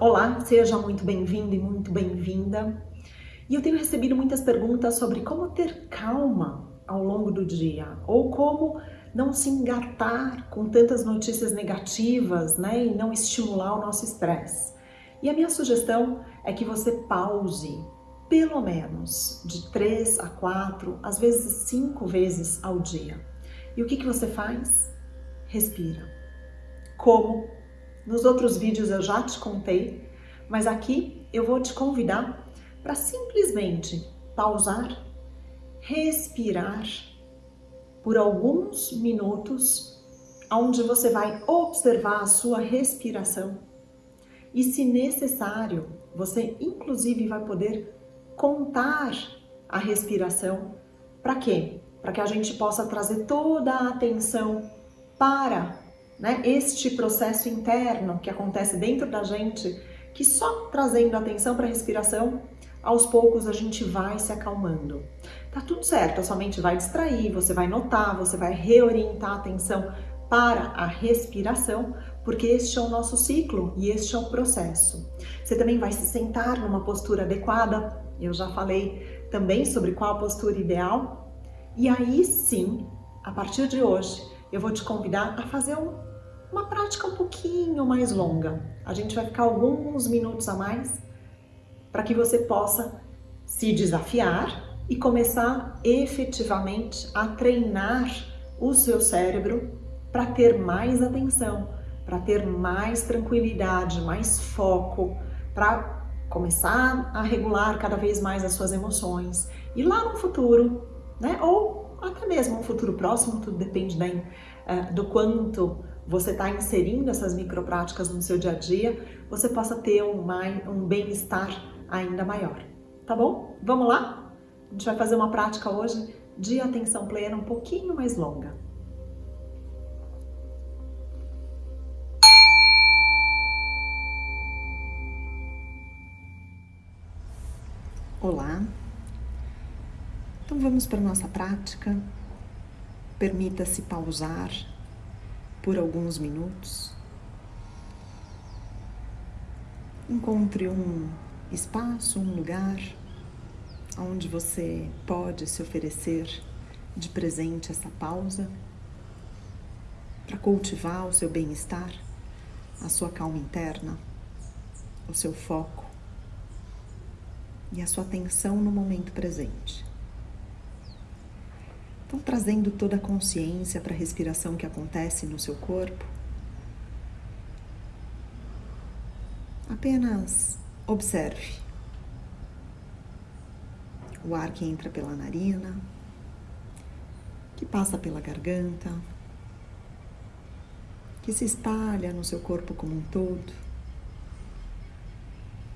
Olá, seja muito bem-vindo e muito bem-vinda. E eu tenho recebido muitas perguntas sobre como ter calma ao longo do dia ou como não se engatar com tantas notícias negativas, né, e não estimular o nosso estresse. E a minha sugestão é que você pause pelo menos de três a quatro, às vezes cinco vezes ao dia. E o que, que você faz? Respira. Como nos outros vídeos eu já te contei, mas aqui eu vou te convidar para simplesmente pausar, respirar por alguns minutos, onde você vai observar a sua respiração. E se necessário, você inclusive vai poder contar a respiração. Para quê? Para que a gente possa trazer toda a atenção para né, este processo interno que acontece dentro da gente, que só trazendo atenção para a respiração, aos poucos a gente vai se acalmando. Tá tudo certo, a sua mente vai distrair, você vai notar, você vai reorientar a atenção para a respiração, porque este é o nosso ciclo e este é o processo. Você também vai se sentar numa postura adequada, eu já falei também sobre qual a postura ideal, e aí sim, a partir de hoje, eu vou te convidar a fazer um uma prática um pouquinho mais longa. A gente vai ficar alguns minutos a mais para que você possa se desafiar e começar efetivamente a treinar o seu cérebro para ter mais atenção, para ter mais tranquilidade, mais foco, para começar a regular cada vez mais as suas emoções. E lá no futuro, né, ou até mesmo no futuro próximo, tudo depende da, uh, do quanto você está inserindo essas micropráticas no seu dia a dia, você possa ter um, um bem-estar ainda maior. Tá bom? Vamos lá? A gente vai fazer uma prática hoje de atenção plena um pouquinho mais longa. Olá! Então vamos para a nossa prática. Permita-se pausar por alguns minutos. Encontre um espaço, um lugar onde você pode se oferecer de presente essa pausa para cultivar o seu bem-estar, a sua calma interna, o seu foco e a sua atenção no momento presente. Então, trazendo toda a consciência para a respiração que acontece no seu corpo. Apenas observe o ar que entra pela narina, que passa pela garganta, que se espalha no seu corpo como um todo.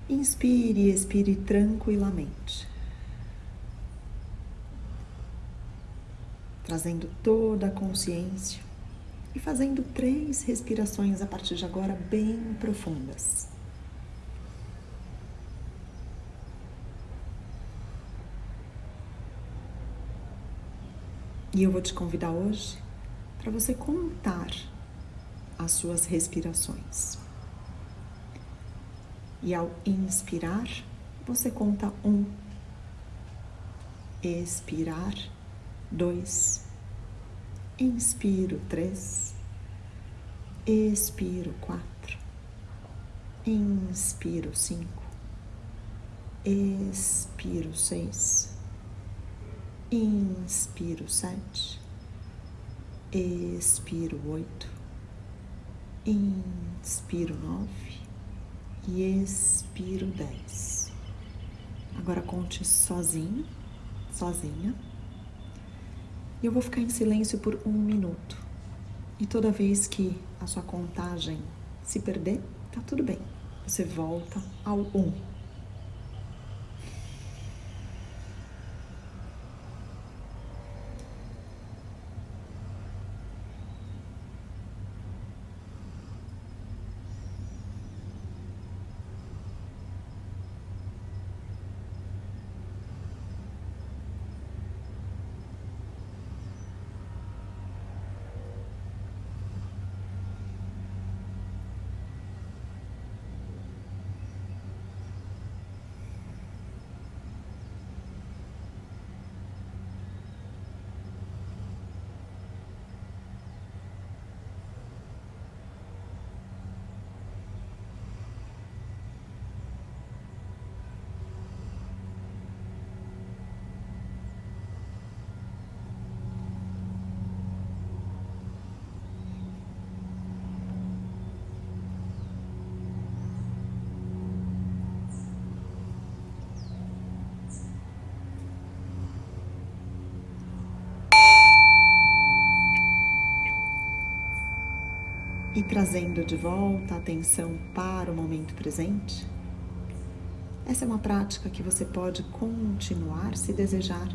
Inspire e expire tranquilamente. Trazendo toda a consciência e fazendo três respirações a partir de agora bem profundas. E eu vou te convidar hoje para você contar as suas respirações. E ao inspirar, você conta um. Expirar, dois, inspiro. Três, expiro. Quatro, inspiro. Cinco, expiro. Seis, inspiro. Sete, expiro. Oito, inspiro. Nove. E expiro. Dez. Agora conte sozinho, sozinha eu vou ficar em silêncio por um minuto. E toda vez que a sua contagem se perder, tá tudo bem. Você volta ao um. E trazendo de volta a atenção para o momento presente. Essa é uma prática que você pode continuar se desejar,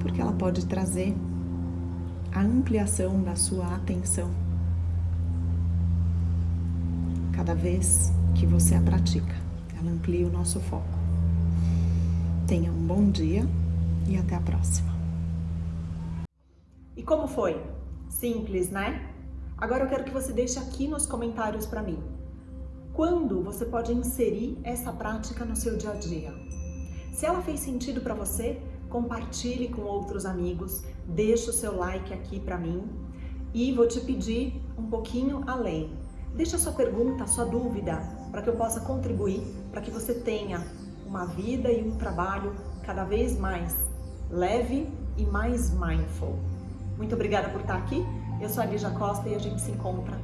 porque ela pode trazer a ampliação da sua atenção cada vez que você a pratica. Ela amplia o nosso foco. Tenha um bom dia e até a próxima. E como foi? Simples, né? Agora eu quero que você deixe aqui nos comentários para mim. Quando você pode inserir essa prática no seu dia a dia? Se ela fez sentido para você, compartilhe com outros amigos, deixe o seu like aqui para mim e vou te pedir um pouquinho além. Deixa a sua pergunta, a sua dúvida, para que eu possa contribuir, para que você tenha uma vida e um trabalho cada vez mais leve e mais mindful. Muito obrigada por estar aqui. Eu sou a Lígia Costa e a gente se encontra